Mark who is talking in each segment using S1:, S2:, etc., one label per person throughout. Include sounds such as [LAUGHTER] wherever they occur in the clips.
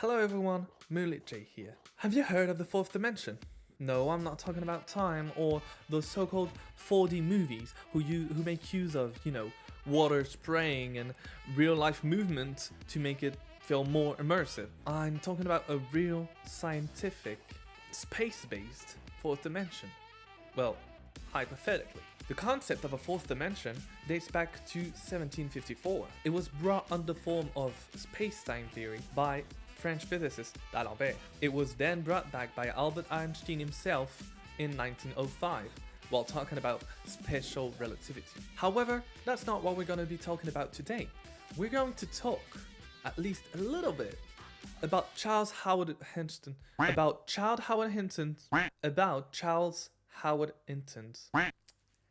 S1: Hello everyone, Moonlit J here. Have you heard of the fourth dimension? No, I'm not talking about time or those so-called 4D movies who you who make use of, you know, water spraying and real-life movement to make it feel more immersive. I'm talking about a real scientific, space-based fourth dimension. Well, hypothetically. The concept of a fourth dimension dates back to 1754. It was brought under form of space-time theory by French physicist D'Alembert. It was then brought back by Albert Einstein himself in 1905 while talking about special relativity. However, that's not what we're going to be talking about today. We're going to talk, at least a little bit, about Charles Howard Hinton, about Charles Howard Hinton, about Charles Howard Hinton,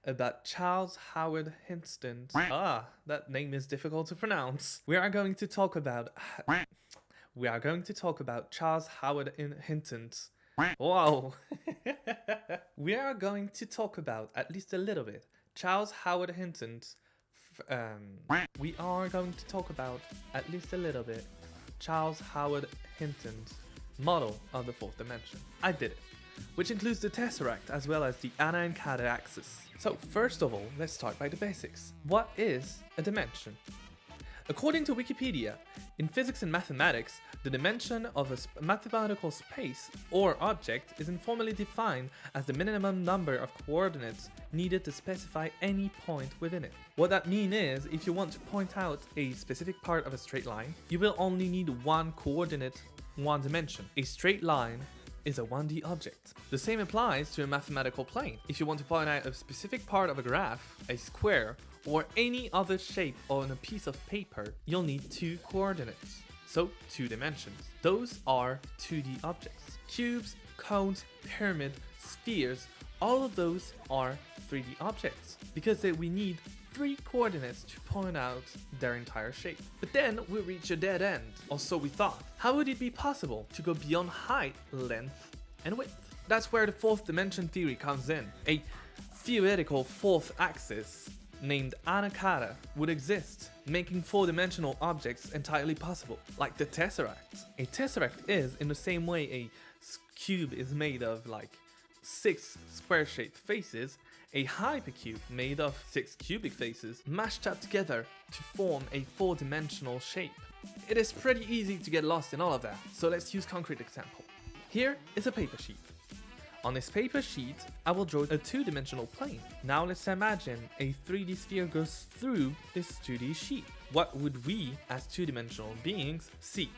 S1: about Charles Howard Hinton. Ah, that name is difficult to pronounce. We are going to talk about we are going to talk about Charles Howard Hinton's. Wow! [LAUGHS] we are going to talk about, at least a little bit, Charles Howard Hinton's. Um, we are going to talk about, at least a little bit, Charles Howard Hinton's model of the fourth dimension. I did it, which includes the tesseract as well as the ana-kata axis. So first of all, let's start by the basics. What is a dimension? According to Wikipedia, in physics and mathematics, the dimension of a mathematical space or object is informally defined as the minimum number of coordinates needed to specify any point within it. What that means is, if you want to point out a specific part of a straight line, you will only need one coordinate, one dimension. A straight line is a 1D object. The same applies to a mathematical plane. If you want to point out a specific part of a graph, a square, or any other shape on a piece of paper, you'll need two coordinates. So two dimensions. Those are 2D objects. Cubes, cones, pyramid, spheres, all of those are 3D objects because we need three coordinates to point out their entire shape. But then we reach a dead end, or so we thought. How would it be possible to go beyond height, length, and width? That's where the fourth dimension theory comes in. A theoretical fourth axis named ana-kata would exist, making four-dimensional objects entirely possible, like the Tesseract. A Tesseract is, in the same way a cube is made of like six square-shaped faces, a hypercube made of six cubic faces mashed up together to form a four-dimensional shape. It is pretty easy to get lost in all of that, so let's use concrete example. Here is a paper sheet. On this paper sheet, I will draw a two-dimensional plane. Now let's imagine a 3D sphere goes through this 2D sheet. What would we, as two-dimensional beings, see?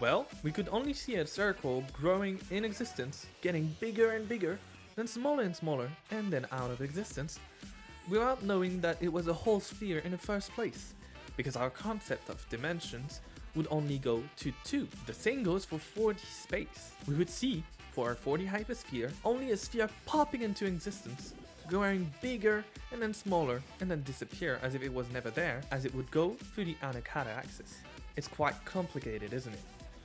S1: Well, we could only see a circle growing in existence, getting bigger and bigger, then smaller and smaller, and then out of existence, without knowing that it was a whole sphere in the first place, because our concept of dimensions would only go to 2. The same goes for 4D space. We would see for our 4D hypersphere, only a sphere popping into existence, growing bigger and then smaller and then disappear as if it was never there, as it would go through the ana-kata axis. It's quite complicated, isn't it?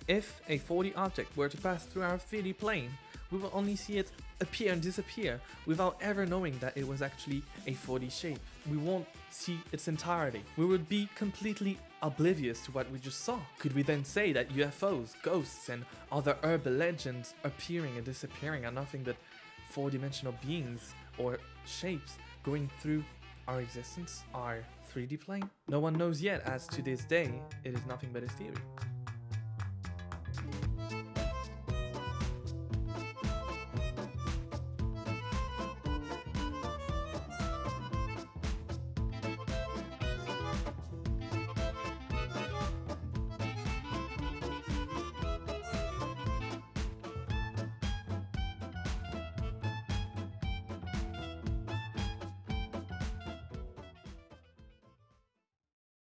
S1: If a 4D object were to pass through our 3D plane, we will only see it appear and disappear without ever knowing that it was actually a 4D shape. We won't see its entirety. We would be completely oblivious to what we just saw. Could we then say that UFOs, ghosts, and other urban legends appearing and disappearing are nothing but four-dimensional beings or shapes going through our existence, our 3D plane? No one knows yet as to this day, it is nothing but a theory.